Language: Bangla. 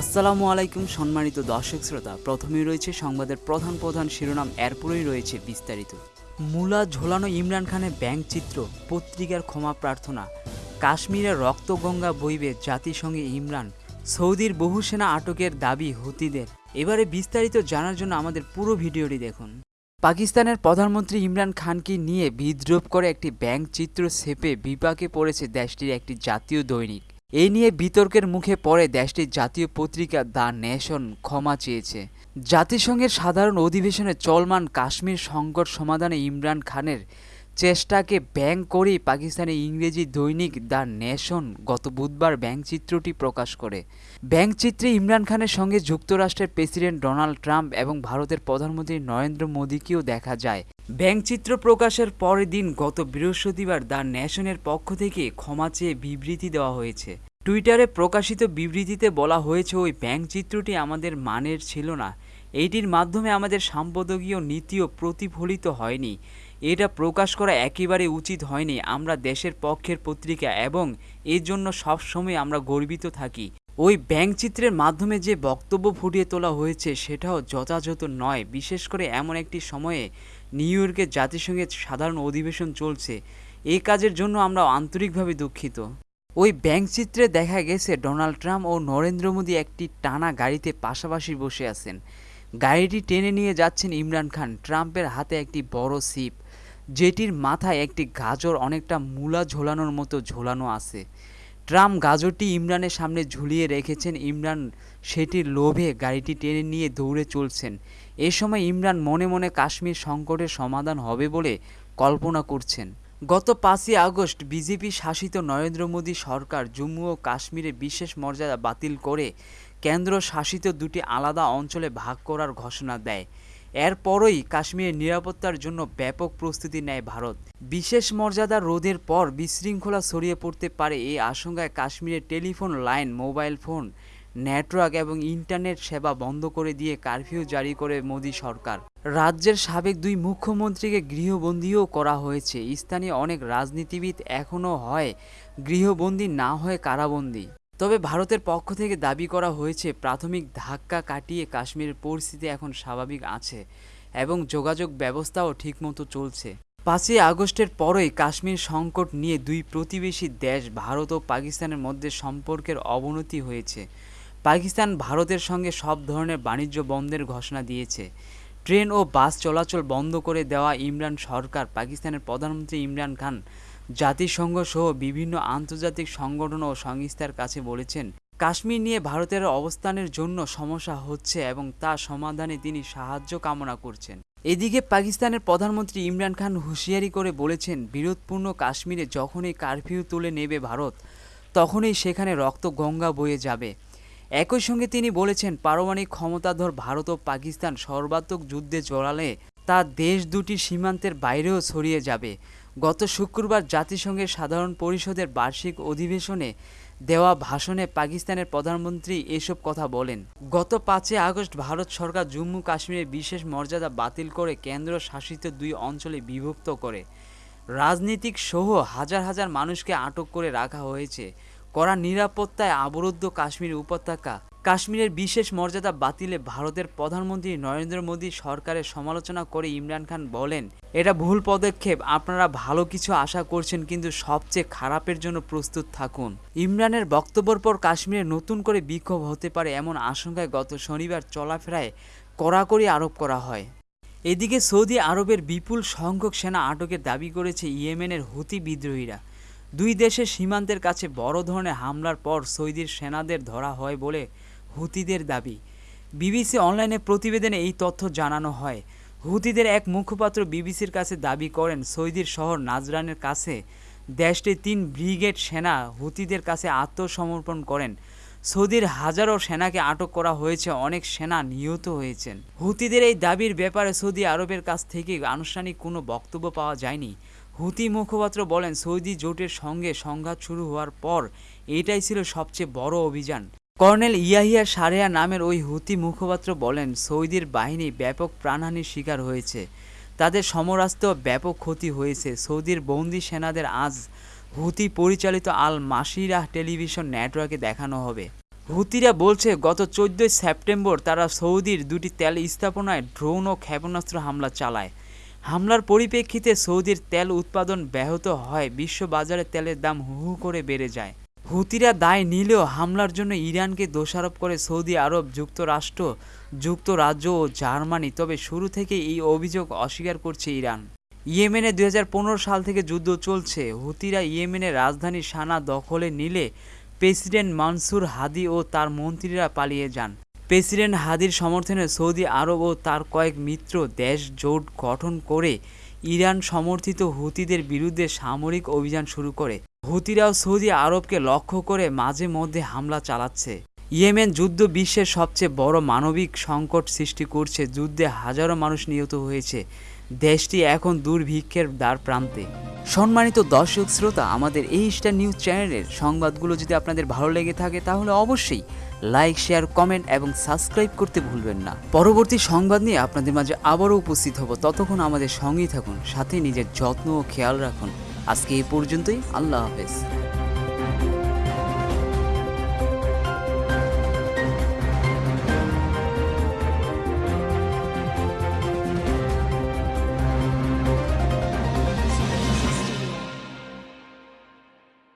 আসসালামু আলাইকুম, সম্মানিত দর্শক শ্রোতা। প্রথমেই রয়েছে সংবাদের প্রধান প্রধান শিরোনাম, এরপরেই রয়েছে বিস্তারিত। মূলা ঝোলানো ইমরান খানের ব্যাংক চিত্র, পত্রিকার ক্ষমা প্রার্থনা। কাশ্মীরের রক্তগঙ্গা বইবে জাতিসংঘে ইমরান। সৌদির বহু সেনা আটকের দাবি হুতিদের। এবারে বিস্তারিত জানার জন্য আমাদের পুরো ভিডিওটি দেখুন। পাকিস্তানের প্রধানমন্ত্রী ইমরান খানকে নিয়ে বিদ্রোপ করে একটি ব্যাংক চিত্র সেপে বিপাকে পড়েছে দেশটির একটি জাতীয় দৈনিক। এই নিয়ে বিতর্কের মুখে পড়ে দেশটির জাতীয় পত্রিকা দ্য নেশন ক্ষমা চেয়েছে। জাতিসংঘের সাধারণ অধিবেশনে চলমান কাশ্মীর সংকট সমাধানে ইমরান খানের চেষ্টাকে ব্যাং করেই পাকিস্তানের ইংরেজি দৈনিক দ্য নেশন গত বুধবার ব্যাংকচিত্রটি প্রকাশ করে। ব্যাংকচিত্রে ইমরান খানের সঙ্গে যুক্তরাষ্ট্রের প্রেসিডেন্ট ডোনাল্ড ট্রাম্প এবং ভারতের প্রধানমন্ত্রী নরেন্দ্র মোদীকেও দেখা যায়। ব্যাংকচিত্র প্রকাশের পরের দিন গত বৃহস্পতিবার দ্য নেশনের পক্ষ থেকে ক্ষমা চেয়ে বিবৃতি দেওয়া হয়েছে। টুইটারে প্রকাশিত বিবৃতিতে বলা হয়েছে, ওই ব্যাংকচিত্রটি আমাদের মানের ছিল না। এইটির মাধ্যমে আমাদের সাম্পাদকীয় নীতিও প্রতিফলিত হয়নি। এটা প্রকাশ করা একেবারে উচিত হয়নি। আমরা দেশের পক্ষের পত্রিকা এবং এর জন্য সবসময় আমরা গর্বিত থাকি। ওই ব্যাংকচিত্রের মাধ্যমে যে বক্তব্য ফুটিয়ে তোলা হয়েছে সেটাও যথাযথ নয়। বিশেষ করে এমন একটি সময়ে নিউ ইয়র্কে জাতিসংঘের সাধারণ অধিবেশন চলছে। এই কাজের জন্য আমরা আন্তরিকভাবে দুঃখিত। ওই ব্যাংকচিত্রে দেখা গেছে, ডোনাল্ড ট্রাম্প ও নরেন্দ্র মোদী একটি টানা গাড়িতে পাশাপাশি বসে আছেন। গাড়িটি টেনে নিয়ে যাচ্ছেন ইমরান খান। ট্রাম্পের হাতে একটি বড় সিপ যেটির মাথায় একটি গাজর অনেকটা মূলা ঝোলানোর মতো ঝোলানো আছে। ট্রাম্প গাজরটি ইমরানের সামনে ঝুলিয়ে রেখেছেন। ইমরান সেটির লোভে গাড়িটি টেনে নিয়ে দৌড়ে চলছেন। এ সময় ইমরান মনে মনে কাশ্মীর সংকটের সমাধান হবে বলে কল্পনা করছেন। গত পাঁচই আগস্ট বিজেপি শাসিত নরেন্দ্র মোদী সরকার জম্মু ও কাশ্মীরে বিশেষ মর্যাদা বাতিল করে কেন্দ্র শাসিত দুটি আলাদা অঞ্চলে ভাগ করার ঘোষণা দেয়। এরপরই কাশ্মীরের নিরাপত্তার জন্য ব্যাপক প্রস্তুতি নেয় ভারত। বিশেষ মর্যাদা রোধের পর বিশৃঙ্খলা ছড়িয়ে পড়তে পারে এই আশঙ্কায় কাশ্মীরের telephone line, mobile phone, network এবং ইন্টারনেট সেবা বন্ধ করে দিয়ে কারফিউ জারি করে মোদী সরকার। রাজ্যের সাবেক দুই মুখ্যমন্ত্রীকে গৃহবন্দীও করা হয়েছে। স্থানীয় অনেক রাজনীতিবিদ এখনও হয় গৃহবন্দী না হয়ে কারাবন্দী। তবে ভারতের পক্ষ থেকে দাবি করা হয়েছে, প্রাথমিক ধাক্কা কাটিয়ে কাশ্মীরের পরিস্থিতি এখন স্বাভাবিক আছে এবং যোগাযোগ ব্যবস্থাও ঠিকমতো চলছে। পাঁচই আগস্টের পরই কাশ্মীর সংকট নিয়ে দুই প্রতিবেশী দেশ, ভারত ও পাকিস্তানের মধ্যে সম্পর্কের অবনতি হয়েছে। পাকিস্তান ভারতের সঙ্গে সব ধরনের বাণিজ্য বন্ধের ঘোষণা দিয়েছে। ট্রেন ও বাস চলাচল বন্ধ করে দেওয়া ইমরান সরকার, পাকিস্তানের প্রধানমন্ত্রী ইমরান খান জাতিসংঘ সহ বিভিন্ন আন্তর্জাতিক সংগঠন ও সংস্থার কাছে বলেছেন, কাশ্মীর নিয়ে ভারতের অবস্থানের জন্য সমস্যা হচ্ছে এবং তা সমাধানে তিনি সাহায্য কামনা করছেন। এদিকে পাকিস্তানের প্রধানমন্ত্রী ইমরান খান হুঁশিয়ারি করে বলেছেন, বিরোধপূর্ণ কাশ্মীরে যখনই কারফিউ তুলে নেবে ভারত, তখনই সেখানে রক্ত গঙ্গা বয়ে যাবে। একই সঙ্গে তিনি বলেছেন, পারমাণবিক ক্ষমতাধর ভারত ও পাকিস্তান সর্বাত্মক যুদ্ধে জড়ালে তা দেশ দুটির সীমান্তের বাইরেও ছড়িয়ে যাবে। গত শুক্রবার জাতিসংঘের সাধারণ পরিষদের বার্ষিক অধিবেশনে দেওয়া ভাষণে পাকিস্তানের প্রধানমন্ত্রী এসব কথা বলেন। গত পাঁচই আগস্ট ভারত সরকার জম্মু কাশ্মীরের বিশেষ মর্যাদা বাতিল করে কেন্দ্র শাসিত দুই অঞ্চলে বিভক্ত করে। রাজনীতিক সহ হাজার হাজার মানুষকে আটক করে রাখা হয়েছে। কড়া নিরাপত্তায় অবরুদ্ধ কাশ্মীর উপত্যকা কাশ্মীরের বিশেষ মর্যাদা বাতিলে ভারতের প্রধানমন্ত্রী নরেন্দ্র মোদী সরকারের সমালোচনা করে ইমরান খান বলেন, এটা ভুল পদক্ষেপ, আপনারা ভালো কিছু আশা করছেন, কিন্তু সবচেয়ে খারাপের জন্য প্রস্তুত থাকুন। ইমরানের বক্তব্যের পর কাশ্মীরে নতুন করে বিক্ষোভ হতে পারে এমন আশঙ্কায় গত শনিবার চলাফেরায় কড়াকড়ি আরোপ করা হয়। এদিকে সৌদি আরবের বিপুল সংখ্যক সেনা আটকের দাবি করেছে ইয়েমেনের হুতি বিদ্রোহীরা। দুই দেশের সীমান্তের কাছে বড় ধরনের হামলার পর সৌদির সেনাদের ধরা হয় বলে হুতিদের দাবি। বিবিসি অনলাইনে প্রতিবেদনে এই তথ্য জানানো হয়। হুতিদের এক মুখপাত্র বিবিসির কাছে দাবি করেন, সৌদির শহর নাজরানের কাছে দেশটির তিন ব্রিগেড সেনা হুতিদের কাছে আত্মসমর্পণ করেন। সৌদির হাজারো সেনাকে আটক করা হয়েছে, অনেক সেনা নিহত হয়েছেন। হুতিদের এই দাবির ব্যাপারে সৌদি আরবের কাছ থেকে আনুষ্ঠানিক কোনো বক্তব্য পাওয়া যায়নি। হুতি মুখপাত্র বলেন, সৌদি জোটের সঙ্গে সংঘাত শুরু হওয়ার পর এটাই ছিল সবচেয়ে বড় অভিযান। কর্নেল ইয়াহিয়া সারেয়া নামের ওই হুতি মুখপাত্র বলেন, সৌদির বাহিনী ব্যাপক প্রাণহানির শিকার হয়েছে। তাদের সমরাস্ত্র ব্যাপক ক্ষতি হয়েছে। সৌদির বন্দি সেনাদের আজ হুতি পরিচালিত আল মাসিরাহ টেলিভিশন নেটওয়ার্কে দেখানো হবে। হুতিরা বলছে, গত চোদ্দই সেপ্টেম্বর তারা সৌদির দুটি তেল স্থাপনায় ড্রোন ও ক্ষেপণাস্ত্র হামলা চালায়। হামলার পরিপ্রেক্ষিতে সৌদির তেল উৎপাদন ব্যাহত হয় বিশ্ব বাজারে তেলের দাম হু করে বেড়ে যায়। হুতিরা দায় নিলেও হামলার জন্য ইরানকে দোষারোপ করে সৌদি আরব, যুক্তরাষ্ট্র, যুক্তরাজ্য ও জার্মানি। তবে শুরু থেকে এই অভিযোগ অস্বীকার করছে ইরান। ইয়েমেনে দু হাজার পনেরো সাল থেকে যুদ্ধ চলছে। হুতিরা ইয়েমেনের রাজধানী সানা দখলে নিলে প্রেসিডেন্ট মানসুর হাদি ও তার মন্ত্রীরা পালিয়ে যান। প্রেসিডেন্ট হাদির সমর্থনে সৌদি আরব ও তার কয়েক মিত্র দেশ জোট গঠন করে ইরান সমর্থিত হুতিদের বিরুদ্ধে সামরিক অভিযান শুরু করে। হুতিরাও সৌদি আরবকে লক্ষ্য করে মাঝে মধ্যে হামলা চালাচ্ছে। ইয়েমেন যুদ্ধ বিশ্বের সবচেয়ে বড় মানবিক সংকট সৃষ্টি করছে। যুদ্ধে হাজারো মানুষ নিহত হয়েছে। দেশটি এখন দুর্ভিক্ষের দ্বার প্রান্তে। সম্মানিত দর্শক শ্রোতা, আমাদের এই স্টার নিউজ চ্যানেলের সংবাদগুলো যদি আপনাদের ভালো লেগে থাকে, তাহলে অবশ্যই লাইক, শেয়ার, কমেন্ট এবং সাবস্ক্রাইব করতে ভুলবেন না। পরবর্তী সংবাদ নিয়ে আপনাদের মাঝে আবারও উপস্থিত হব। ততক্ষণ আমাদের সঙ্গেই থাকুন, সাথে নিজের যত্ন ও খেয়াল রাখুন। আজকে এই পর্যন্তই। আল্লাহ হাফেজ।